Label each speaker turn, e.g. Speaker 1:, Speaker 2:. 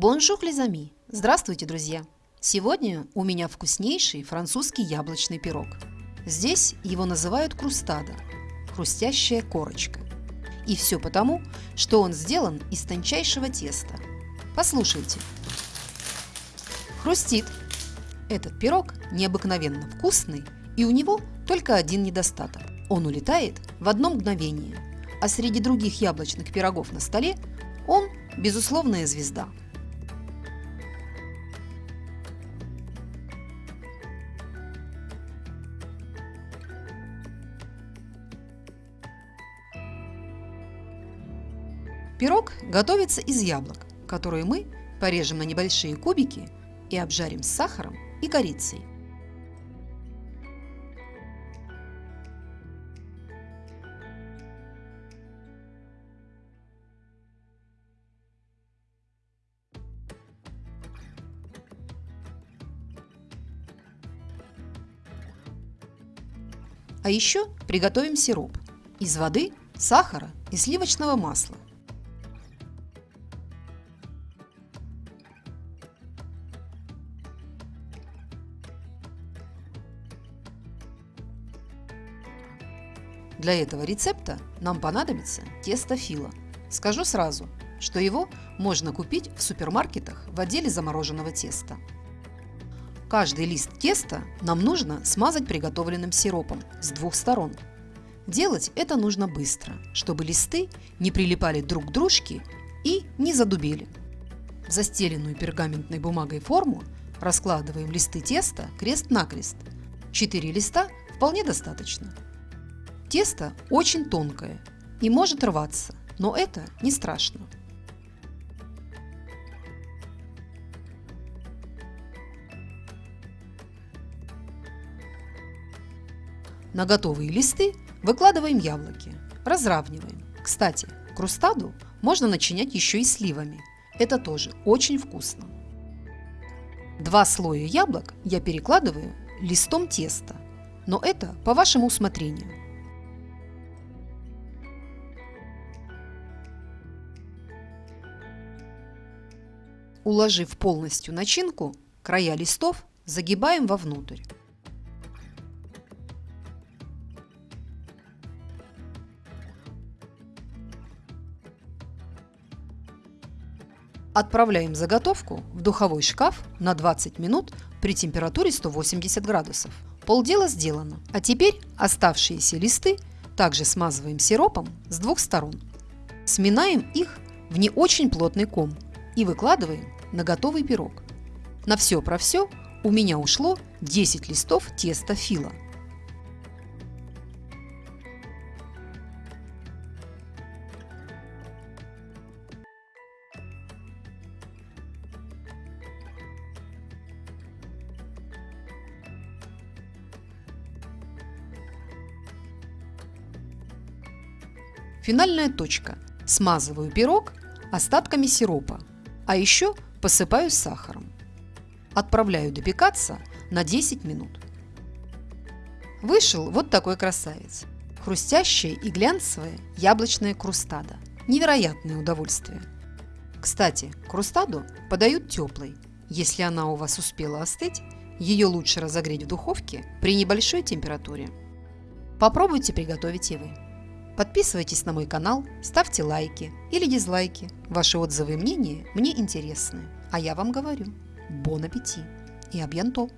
Speaker 1: Bonjour les amis! Здравствуйте, друзья! Сегодня у меня вкуснейший французский яблочный пирог. Здесь его называют croustade – хрустящая корочка. И все потому, что он сделан из тончайшего теста. Послушайте. Хрустит. Этот пирог необыкновенно вкусный, и у него только один недостаток. Он улетает в одно мгновение, а среди других яблочных пирогов на столе он – безусловная звезда. Пирог готовится из яблок, которые мы порежем на небольшие кубики и обжарим с сахаром и корицей. А еще приготовим сироп из воды, сахара и сливочного масла – Для этого рецепта нам понадобится тесто фила. Скажу сразу, что его можно купить в супермаркетах в отделе замороженного теста. Каждый лист теста нам нужно смазать приготовленным сиропом с двух сторон. Делать это нужно быстро, чтобы листы не прилипали друг к дружке и не задубели. В застеленную пергаментной бумагой форму раскладываем листы теста крест-накрест. Четыре листа вполне достаточно. Тесто очень тонкое и может рваться, но это не страшно. На готовые листы выкладываем яблоки, разравниваем. Кстати, крустаду можно начинять еще и сливами. Это тоже очень вкусно. Два слоя яблок я перекладываю листом теста, но это по вашему усмотрению. Уложив полностью начинку, края листов загибаем вовнутрь. Отправляем заготовку в духовой шкаф на 20 минут при температуре 180 градусов. Полдела сделано. А теперь оставшиеся листы также смазываем сиропом с двух сторон. Сминаем их в не очень плотный ком и выкладываем на готовый пирог. На все про все у меня ушло 10 листов теста фила. Финальная точка. Смазываю пирог остатками сиропа а еще посыпаю сахаром. Отправляю допекаться на 10 минут. Вышел вот такой красавец. Хрустящая и глянцевая яблочная крустада. Невероятное удовольствие. Кстати, крустаду подают теплой. Если она у вас успела остыть, ее лучше разогреть в духовке при небольшой температуре. Попробуйте приготовить и вы. Подписывайтесь на мой канал, ставьте лайки или дизлайки. Ваши отзывы и мнения мне интересны. А я вам говорю, бон аппетит и абьянто!